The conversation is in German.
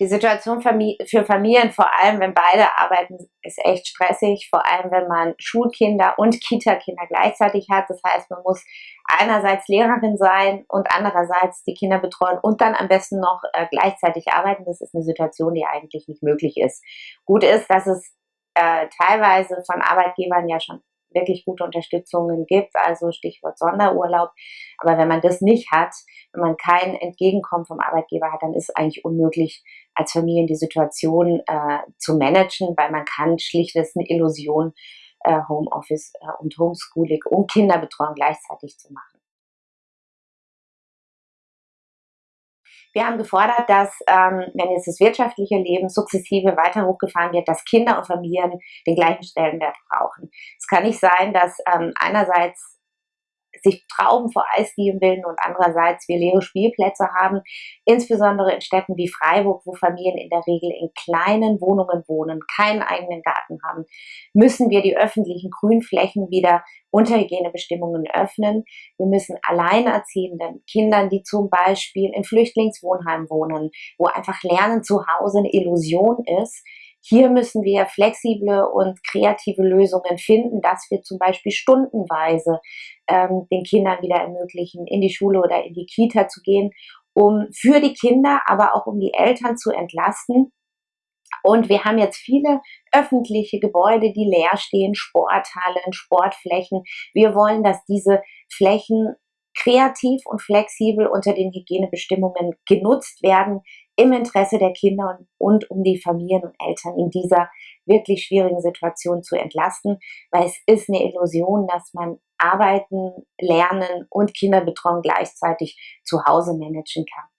Die Situation für Familien, vor allem wenn beide arbeiten, ist echt stressig, vor allem wenn man Schulkinder und Kita-Kinder gleichzeitig hat. Das heißt, man muss einerseits Lehrerin sein und andererseits die Kinder betreuen und dann am besten noch äh, gleichzeitig arbeiten. Das ist eine Situation, die eigentlich nicht möglich ist. Gut ist, dass es äh, teilweise von Arbeitgebern ja schon wirklich gute Unterstützungen gibt, also Stichwort Sonderurlaub. Aber wenn man das nicht hat, wenn man kein Entgegenkommen vom Arbeitgeber hat, dann ist es eigentlich unmöglich, als Familien die Situation äh, zu managen, weil man kann schlicht, das ist eine Illusion, äh, Homeoffice äh, und Homeschooling und Kinderbetreuung gleichzeitig zu machen. Wir haben gefordert, dass, ähm, wenn jetzt das wirtschaftliche Leben sukzessive weiter hochgefahren wird, dass Kinder und Familien den gleichen Stellenwert brauchen. Es kann nicht sein, dass ähm, einerseits sich Trauben vor Eisdielen bilden und andererseits wir leere Spielplätze haben, insbesondere in Städten wie Freiburg, wo Familien in der Regel in kleinen Wohnungen wohnen, keinen eigenen Garten haben, müssen wir die öffentlichen Grünflächen wieder unter Hygienebestimmungen öffnen. Wir müssen alleinerziehenden Kindern, die zum Beispiel in Flüchtlingswohnheimen wohnen, wo einfach Lernen zu Hause eine Illusion ist, hier müssen wir flexible und kreative Lösungen finden, dass wir zum Beispiel stundenweise ähm, den Kindern wieder ermöglichen, in die Schule oder in die Kita zu gehen, um für die Kinder, aber auch um die Eltern zu entlasten. Und wir haben jetzt viele öffentliche Gebäude, die leer stehen, Sporthallen, Sportflächen. Wir wollen, dass diese Flächen kreativ und flexibel unter den Hygienebestimmungen genutzt werden, im Interesse der Kinder und, um die Familien und Eltern in dieser wirklich schwierigen Situation zu entlasten, weil es ist eine Illusion, dass man arbeiten, lernen und Kinderbetreuung gleichzeitig zu Hause managen kann.